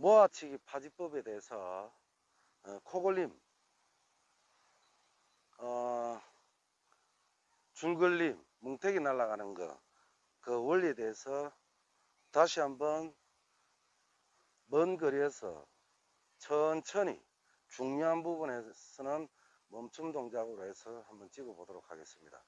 모아치기 파지법에 대해서 어, 코골림, 어, 줄걸림, 뭉태기 날아가는 거, 그 원리에 대해서 다시 한번 먼 거리에서 천천히 중요한 부분에서는 멈춤 동작으로 해서 한번 찍어 보도록 하겠습니다.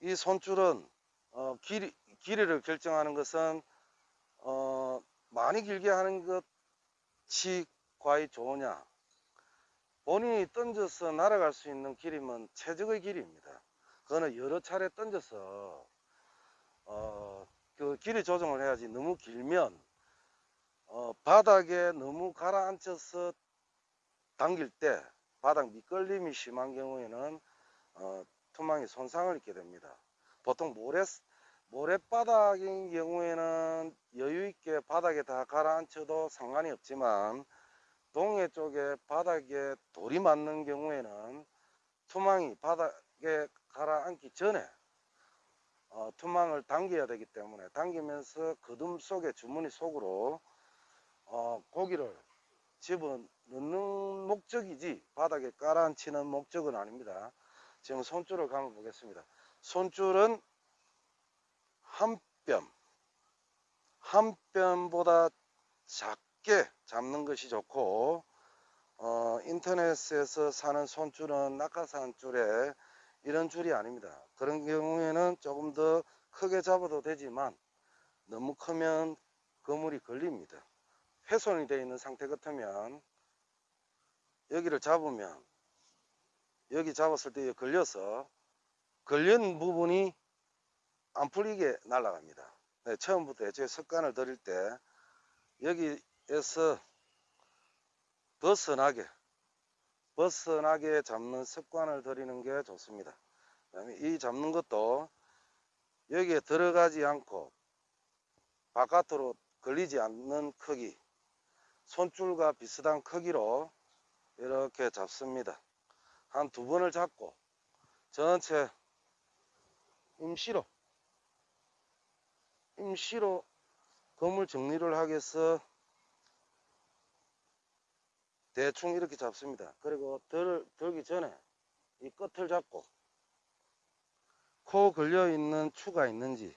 이 손줄은 어, 길이, 길이를 결정하는 것은 어, 많이 길게 하는 것이 과연 좋으냐 본인이 던져서 날아갈 수 있는 길이면 최적의 길이입니다. 그거는 여러 차례 던져서 어, 그 길이 조정을 해야지 너무 길면 어, 바닥에 너무 가라앉혀서 당길 때 바닥 미끌림이 심한 경우에는 어, 투망이 손상을 입게 됩니다. 보통 모래 모래바닥인 경우에는 여유 있게 바닥에 다 가라앉혀도 상관이 없지만 동해 쪽에 바닥에 돌이 맞는 경우에는 투망이 바닥에 가라앉기 전에 어, 투망을 당겨야 되기 때문에 당기면서 거둠 속에 주머니 속으로 어, 고기를 집어넣는 목적이지 바닥에 깔아앉히는 목적은 아닙니다. 지금 손줄을 감아 보겠습니다. 손줄은 한 뼘, 한 뼘보다 작게 잡는 것이 좋고 어, 인터넷에서 사는 손줄은 낙하산 줄에 이런 줄이 아닙니다. 그런 경우에는 조금 더 크게 잡아도 되지만 너무 크면 그물이 걸립니다. 훼손이 되어 있는 상태 같으면 여기를 잡으면 여기 잡았을 때 걸려서 걸린 부분이 안 풀리게 날아갑니다. 네, 처음부터 애초에 습관을 들일 때 여기에서 벗어나게 벗어나게 잡는 습관을 들이는 게 좋습니다. 이 잡는 것도 여기에 들어가지 않고 바깥으로 걸리지 않는 크기 손줄과 비슷한 크기로 이렇게 잡습니다. 한 두 번을 잡고 전체 임시로 임시로 건물 정리를 하기 위해서 대충 이렇게 잡습니다. 그리고 들, 들기 전에 이 끝을 잡고 코 걸려 있는 추가 있는지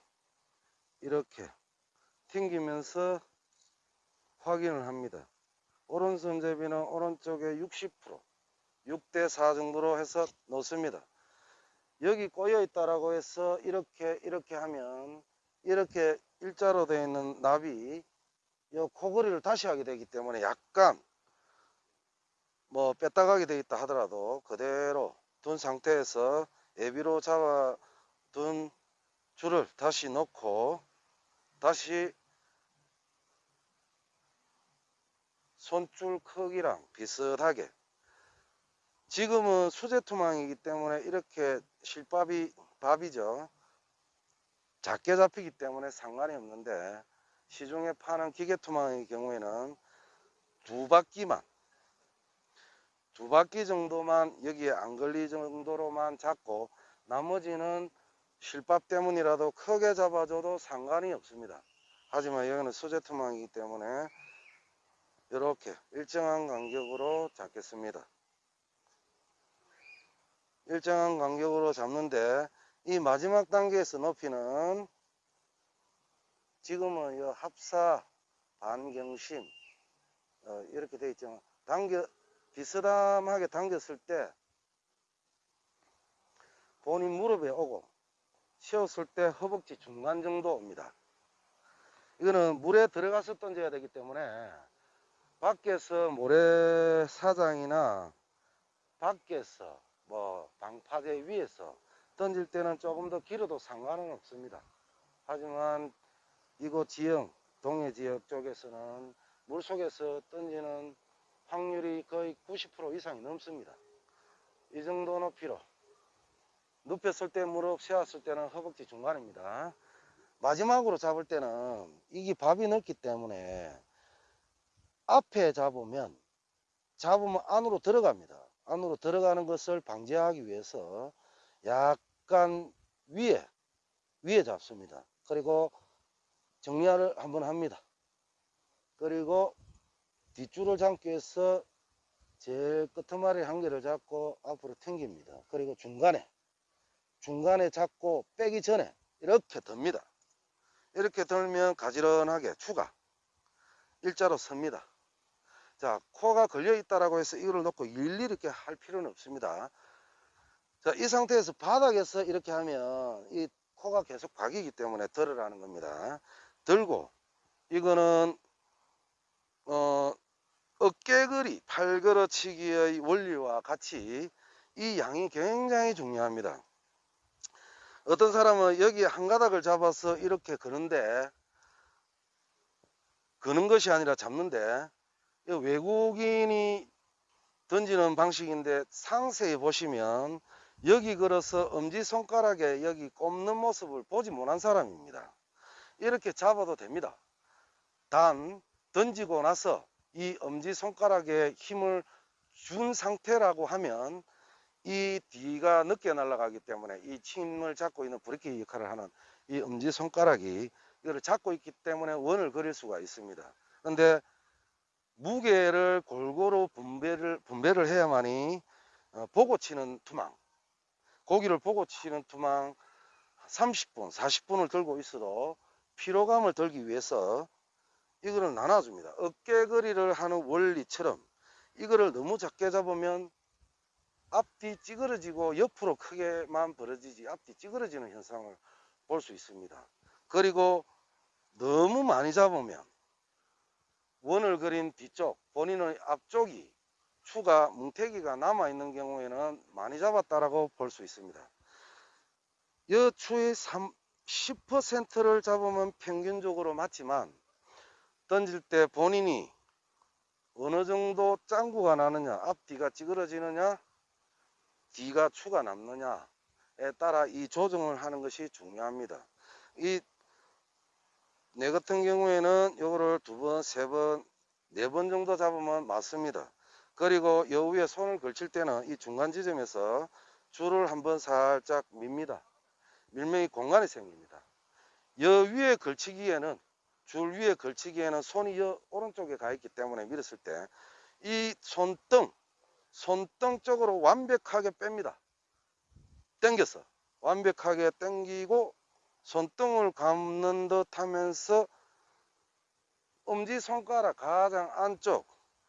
이렇게 튕기면서 확인을 합니다. 오른손잡이는 오른쪽에 60% 6대 4 정도로 해서 놓습니다. 여기 꼬여 있다라고 해서 이렇게 이렇게 하면 이렇게 일자로 되어 있는 납이 이 코걸이를 다시 하게 되기 때문에 약간 뭐 뺐다가게 되어 있다 하더라도 그대로 둔 상태에서 애비로 잡아 둔 줄을 다시 넣고 다시 손줄 크기랑 비슷하게. 지금은 수제 투망이기 때문에 이렇게 실밥이 밥이죠 작게 잡히기 때문에 상관이 없는데 시중에 파는 기계 투망의 경우에는 두 바퀴만 두 바퀴 정도만 여기에 안 걸리 정도로만 잡고 나머지는 실밥 때문이라도 크게 잡아줘도 상관이 없습니다. 하지만 여기는 수제 투망이기 때문에 이렇게 일정한 간격으로 잡겠습니다. 일정한 간격으로 잡는데 이 마지막 단계에서 높이는 지금은 이 합사 반경심 어, 이렇게 되어 있죠. 당겨 비스듬하게 당겼을 때 본인 무릎에 오고 쉬었을 때 허벅지 중간 정도 옵니다. 이거는 물에 들어가서 던져야 되기 때문에 밖에서 모래사장이나 밖에서 뭐 방파제 위에서 던질 때는 조금 더 길어도 상관은 없습니다. 하지만 이곳 지형, 동해 지역 쪽에서는 물속에서 던지는 확률이 거의 90% 이상이 넘습니다. 이 정도 높이로 눕혔을 때 무릎 세웠을 때는 허벅지 중간입니다. 마지막으로 잡을 때는 이게 밥이 넓기 때문에 앞에 잡으면 잡으면 안으로 들어갑니다. 안으로 들어가는 것을 방지하기 위해서 약 약간 위에 위에 잡습니다. 그리고 정리를 한번 합니다. 그리고 뒷줄을 잡기 위해서 제일 끝머리 한 개를 잡고 앞으로 당깁니다. 그리고 중간에 중간에 잡고 빼기 전에 이렇게 듭니다. 이렇게 들면 가지런하게 추가 일자로 섭니다. 자, 코가 걸려 있다라고 해서 이거를 놓고 일일이 이렇게 할 필요는 없습니다. 자, 이 상태에서 바닥에서 이렇게 하면 이 코가 계속 박이기 때문에 들으라는 겁니다. 들고 이거는 어 어깨걸이 팔걸어치기의 원리와 같이 이 양이 굉장히 중요합니다. 어떤 사람은 여기 한 가닥을 잡아서 이렇게 그는데 그는 것이 아니라 잡는데 이 외국인이 던지는 방식인데 상세히 보시면 여기 걸어서 엄지손가락에 여기 꼽는 모습을 보지 못한 사람입니다. 이렇게 잡아도 됩니다. 단 던지고 나서 이 엄지손가락에 힘을 준 상태라고 하면 이 뒤가 늦게 날아가기 때문에 이 힘을 잡고 있는 브레이크 역할을 하는 이 엄지손가락이 이거를 잡고 있기 때문에 원을 그릴 수가 있습니다. 근데 무게를 골고루 분배를 분배를 해야만이 어, 보고 치는 투망 고기를 보고 치는 투망 30분 40분을 들고 있어도 피로감을 들기 위해서 이거를 나눠줍니다. 어깨거리를 하는 원리처럼 이거를 너무 작게 잡으면 앞뒤 찌그러지고 옆으로 크게만 벌어지지 앞뒤 찌그러지는 현상을 볼 수 있습니다. 그리고 너무 많이 잡으면 원을 그린 뒤쪽 본인의 앞쪽이 추가 뭉태기가 남아 있는 경우에는 많이 잡았다라고 볼 수 있습니다. 여 추의 3, 10%를 잡으면 평균적으로 맞지만 던질 때 본인이 어느 정도 짱구가 나느냐 앞뒤가 찌그러지느냐 뒤가 추가 남느냐에 따라 이 조정을 하는 것이 중요합니다. 이 내 같은 경우에는 요거를 두 번, 세 번, 네 번 정도 잡으면 맞습니다. 그리고 요 위에 손을 걸칠 때는 이 중간 지점에서 줄을 한번 살짝 밉니다. 밀면이 공간이 생깁니다. 여 위에 걸치기에는 줄 위에 걸치기에는 손이 여 오른쪽에 가 있기 때문에 밀었을 때 이 손등 손등 쪽으로 완벽하게 뺍니다. 당겨서 완벽하게 당기고 손등을 감는 듯 하면서 엄지손가락 가장 안쪽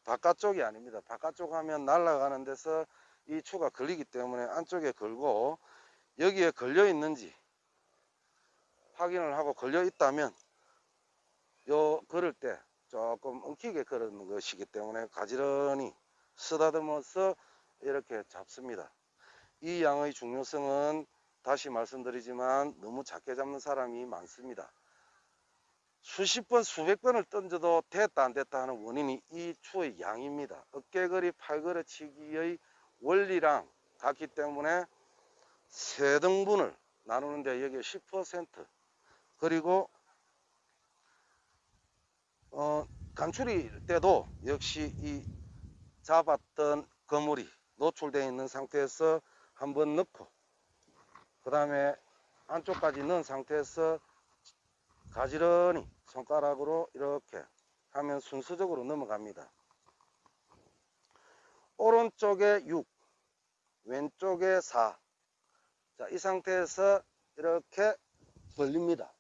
바깥쪽이 아닙니다. 바깥쪽 하면 날아가는 데서 이 추가 걸리기 때문에 안쪽에 걸고 여기에 걸려 있는지 확인을 하고 걸려 있다면 요 걸을 때 조금 엉키게 걸는 것이기 때문에 가지런히 쓰다듬어서 이렇게 잡습니다. 이 양의 중요성은 다시 말씀드리지만 너무 작게 잡는 사람이 많습니다. 수십 번, 수백 번을 던져도 됐다 안 됐다 하는 원인이 이 추의 양입니다. 어깨거리, 팔걸이 치기의 원리랑 같기 때문에 세 등분을 나누는데 여기에 10% 그리고 어, 간추릴 때도 역시 이 잡았던 거물이 노출되어 있는 상태에서 한번 넣고 그 다음에 안쪽까지 넣은 상태에서 가지런히 손가락으로 이렇게 하면 순서적으로 넘어갑니다. 오른쪽에 6, 왼쪽에 4. 자, 이 상태에서 이렇게 벌립니다.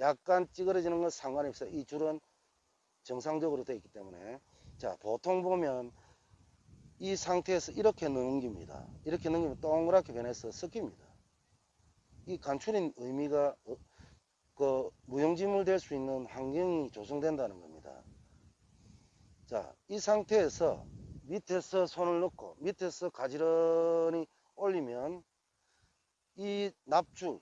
약간 찌그러지는 건 상관이 없어요. 이 줄은 정상적으로 되어 있기 때문에. 자, 보통 보면 이 상태에서 이렇게 넘깁니다. 이렇게 넘기면 동그랗게 변해서 섞입니다. 이 간추린 의미가 어, 그 무용지물 될 수 있는 환경이 조성된다는 겁니다. 자, 이 상태에서 밑에서 손을 넣고 밑에서 가지런히 올리면 이 납줄,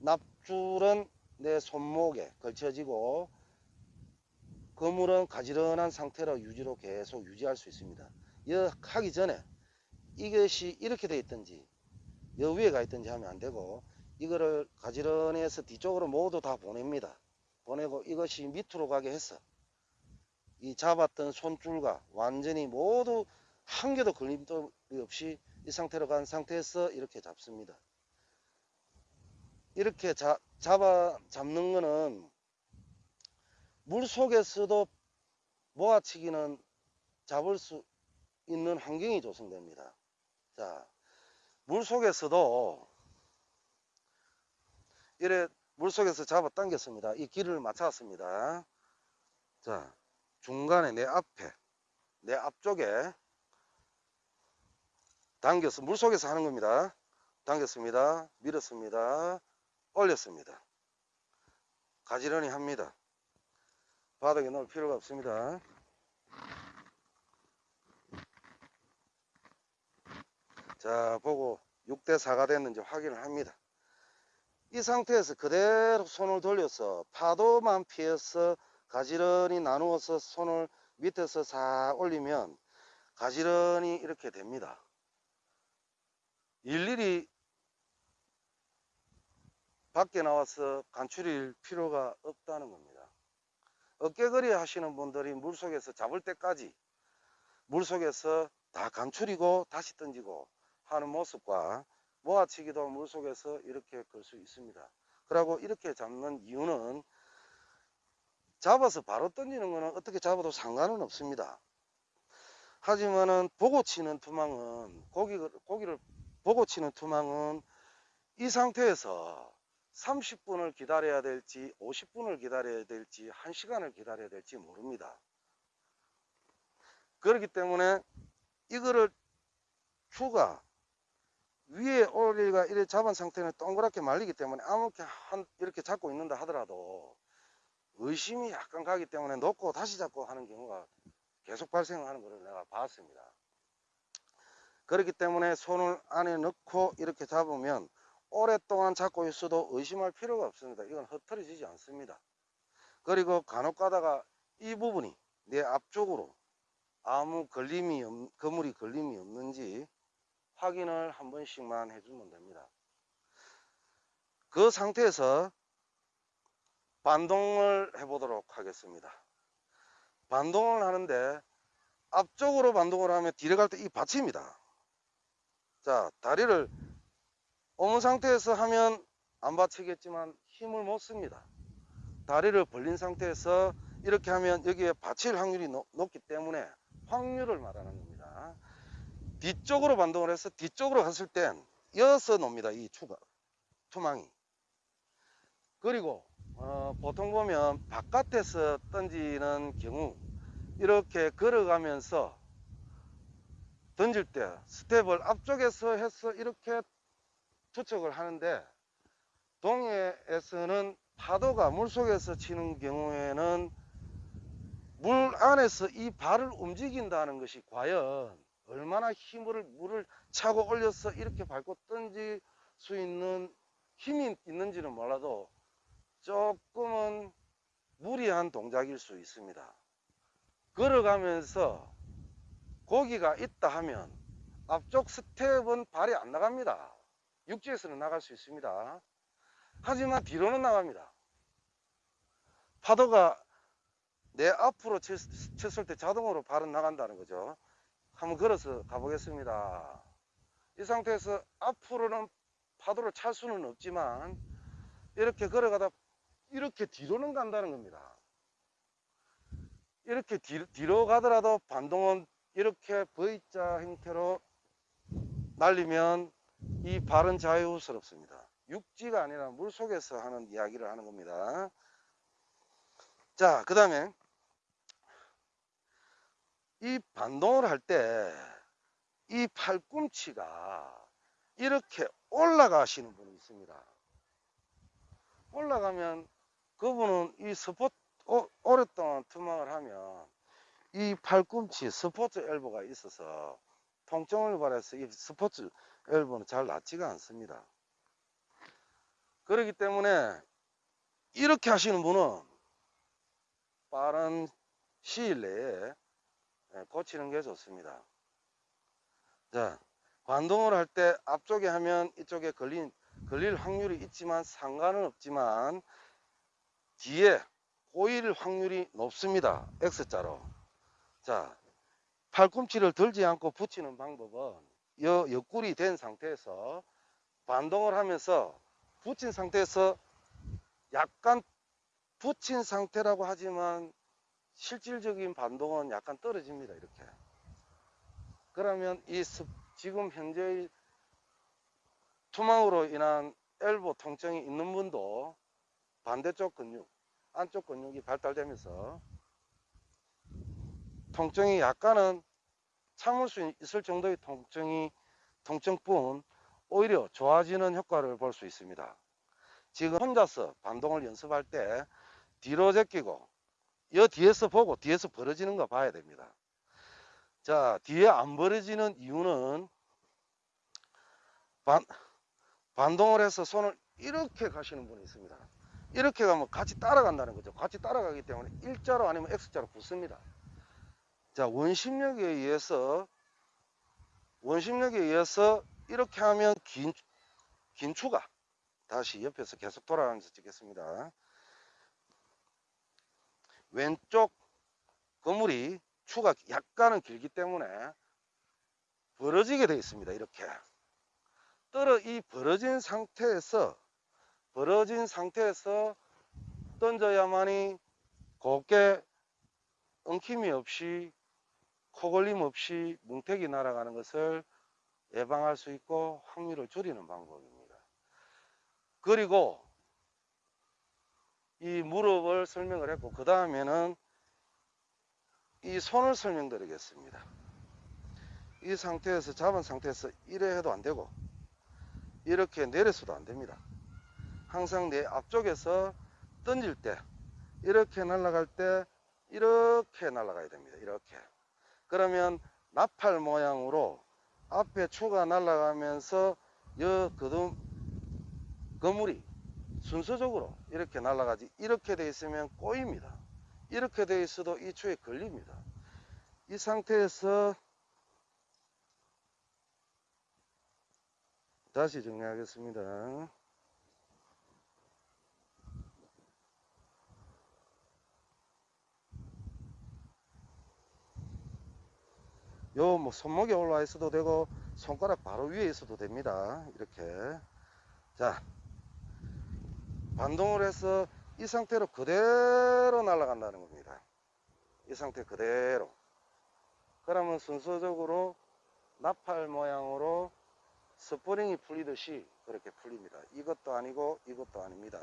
납줄은 내 손목에 걸쳐지고 그물은 가지런한 상태로 유지로 계속 유지할 수 있습니다. 여 하기 전에 이것이 이렇게 되어 있든지 여 위에 가 있든지 하면 안 되고 이거를 가지런히 해서 뒤쪽으로 모두 다 보냅니다. 보내고 이것이 밑으로 가게 해서 이 잡았던 손줄과 완전히 모두 한 개도 걸림돌이 없이 이 상태로 간 상태에서 이렇게 잡습니다. 이렇게 자, 잡아 잡는 거는 물 속에서도 모아치기는 잡을 수 있는 환경이 조성됩니다. 자, 물 속에서도 이래 물 속에서 잡아 당겼습니다. 이 길을 맞췄습니다. 자, 중간에 내 앞에, 내 앞쪽에 당겨서 물 속에서 하는 겁니다. 당겼습니다. 밀었습니다. 올렸습니다. 가지런히 합니다. 바닥에 넣을 필요가 없습니다. 자, 보고 6대 4가 됐는지 확인을 합니다. 이 상태에서 그대로 손을 돌려서 파도만 피해서 가지런히 나누어서 손을 밑에서 싹 올리면 가지런히 이렇게 됩니다. 일일이 밖에 나와서 간추릴 필요가 없다는 겁니다. 어깨거리 하시는 분들이 물속에서 잡을 때까지 물속에서 다 간추리고 다시 던지고 하는 모습과 모아치기도 물속에서 이렇게 걸 수 있습니다. 그리고 이렇게 잡는 이유는 잡아서 바로 던지는 것은 어떻게 잡아도 상관은 없습니다. 하지만은 보고 치는 투망은 고기, 고기를 보고 치는 투망은 이 상태에서 30분을 기다려야 될지 50분을 기다려야 될지 1시간을 기다려야 될지 모릅니다. 그렇기 때문에 이거를 추가 위에 올리가 이렇게 잡은 상태는 동그랗게 말리기 때문에 아무렇게 한 이렇게 잡고 있는다 하더라도 의심이 약간 가기 때문에 놓고 다시 잡고 하는 경우가 계속 발생하는 것을 내가 봤습니다. 그렇기 때문에 손을 안에 넣고 이렇게 잡으면 오랫동안 잡고 있어도 의심할 필요가 없습니다. 이건 흩어지지 않습니다. 그리고 간혹 가다가 이 부분이 내 앞쪽으로 아무 걸림이 없, 그물이 걸림이 없는지 확인을 한 번씩만 해주면 됩니다. 그 상태에서 반동을 해보도록 하겠습니다. 반동을 하는데 앞쪽으로 반동을 하면 뒤로 갈 때 이 받칩니다. 자, 다리를 옮은 상태에서 하면 안 받치겠지만 힘을 못 씁니다. 다리를 벌린 상태에서 이렇게 하면 여기에 받칠 확률이 높, 기 때문에 확률을 말하는 겁니다. 뒤쪽으로 반동을 해서 뒤쪽으로 갔을 땐 이어서 놉니다. 이 추가, 투망이. 그리고 어, 보통 보면 바깥에서 던지는 경우 이렇게 걸어가면서 던질 때 스텝을 앞쪽에서 해서 이렇게 투척을 하는데 동해에서는 파도가 물속에서 치는 경우에는 물 안에서 이 발을 움직인다는 것이 과연 얼마나 힘을 물을 차고 올려서 이렇게 밟고 던질 수 있는 힘이 있는지는 몰라도 조금은 무리한 동작일 수 있습니다. 걸어가면서 고기가 있다 하면 앞쪽 스텝은 발이 안 나갑니다. 육지에서는 나갈 수 있습니다. 하지만 뒤로는 나갑니다. 파도가 내 앞으로 쳤을 때 자동으로 발은 나간다는 거죠. 한번 걸어서 가보겠습니다. 이 상태에서 앞으로는 파도를 찰 수는 없지만 이렇게 걸어가다 이렇게 뒤로는 간다는 겁니다. 이렇게 뒤로, 뒤로 가더라도 반동은 이렇게 V자 형태로 날리면 이 발은 자유스럽습니다. 육지가 아니라 물속에서 하는 이야기를 하는 겁니다. 자, 그 다음에 이 반동을 할 때 이 팔꿈치가 이렇게 올라가시는 분이 있습니다. 올라가면 그분은 이 스포트 오, 오랫동안 투망을 하면 이 팔꿈치 스포츠 엘보가 있어서 통증을 발해서 이 스포츠 엘보는 잘 낫지가 않습니다. 그렇기 때문에 이렇게 하시는 분은 빠른 시일 내에 예, 고치는 게 좋습니다. 자, 관동을 할 때 앞쪽에 하면 이쪽에 걸린, 걸릴 확률이 있지만 상관은 없지만 뒤에 꼬일 확률이 높습니다. X자로. 자, 팔꿈치를 들지 않고 붙이는 방법은 여, 옆구리 된 상태에서 반동을 하면서 붙인 상태에서 약간 붙인 상태라고 하지만 실질적인 반동은 약간 떨어집니다. 이렇게. 그러면 이 습- 지금 현재의 투망으로 인한 엘보 통증이 있는 분도 반대쪽 근육, 안쪽 근육이 발달되면서 통증이 약간은 참을 수 있을 정도의 통증이 통증뿐 오히려 좋아지는 효과를 볼 수 있습니다. 지금 혼자서 반동을 연습할 때 뒤로 제끼고 여 뒤에서 보고 뒤에서 벌어지는 거 봐야 됩니다. 자 뒤에 안 벌어지는 이유는 반, 반동을 해서 손을 이렇게 가시는 분이 있습니다. 이렇게 가면 같이 따라간다는 거죠. 같이 따라가기 때문에 일자로 아니면 X자로 붙습니다. 자 원심력에 의해서 원심력에 의해서 이렇게 하면 긴, 긴 추가 다시 옆에서 계속 돌아가면서 찍겠습니다. 왼쪽 거물이 추가 약간은 길기 때문에 벌어지게 되어 있습니다. 이렇게 떨어 이 벌어진 상태에서 벌어진 상태에서 던져야만이 곱게 엉킴이 없이 코걸림 없이 뭉태기 날아가는 것을 예방할 수 있고 확률을 줄이는 방법입니다. 그리고 이 무릎을 설명을 했고 그 다음에는 이 손을 설명드리겠습니다. 이 상태에서 잡은 상태에서 이래 해도 안 되고 이렇게 내려서도 안 됩니다. 항상 내 앞쪽에서 던질 때 이렇게 날아갈 때 이렇게 날아가야 됩니다. 이렇게 그러면 나팔 모양으로 앞에 추가 날아가면서 여 거둠 거물이 순서적으로 이렇게 날아가지 이렇게 돼 있으면 꼬입니다. 이렇게 돼 있어도 이 추에 걸립니다. 이 상태에서 다시 정리하겠습니다. 요뭐 손목에 올라와 있어도 되고 손가락 바로 위에 있어도 됩니다. 이렇게 자 반동을 해서 이 상태로 그대로 날아간다는 겁니다. 이 상태 그대로 그러면 순서적으로 나팔 모양으로 스프링이 풀리듯이 그렇게 풀립니다. 이것도 아니고 이것도 아닙니다.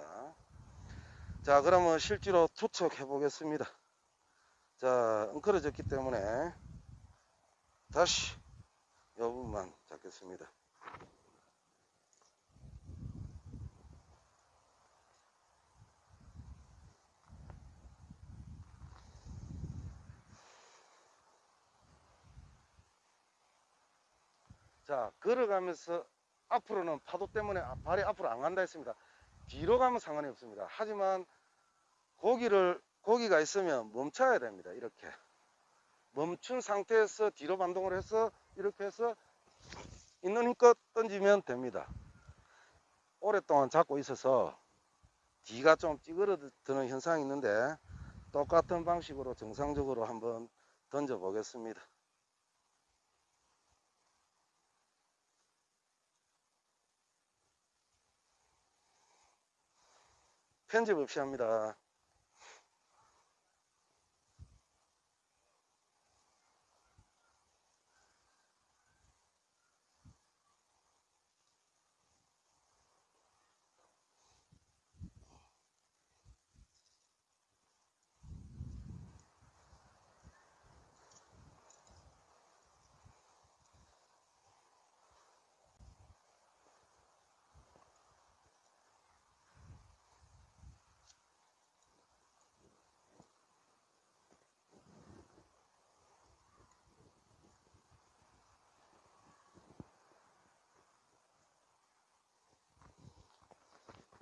자 그러면 실제로 투척해 보겠습니다. 자 엉클어졌기 때문에 다시 이 부분만 잡겠습니다. 자 걸어가면서 앞으로는 파도 때문에 아- 발이 앞으로 안 간다 했습니다. 뒤로 가면 상관이 없습니다. 하지만 고기를 고기가 있으면 멈춰야 됩니다. 이렇게 멈춘 상태에서 뒤로 반동을 해서 이렇게 해서 있는 힘껏 던지면 됩니다. 오랫동안 잡고 있어서 뒤가 좀 찌그러드는 현상이 있는데 똑같은 방식으로 정상적으로 한번 던져 보겠습니다. 편집 없이 합니다.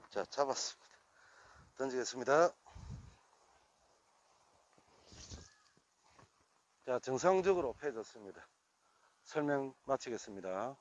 자, 잡았습니다. 던지겠습니다. 자, 정상적으로 펴졌습니다. 설명 마치겠습니다.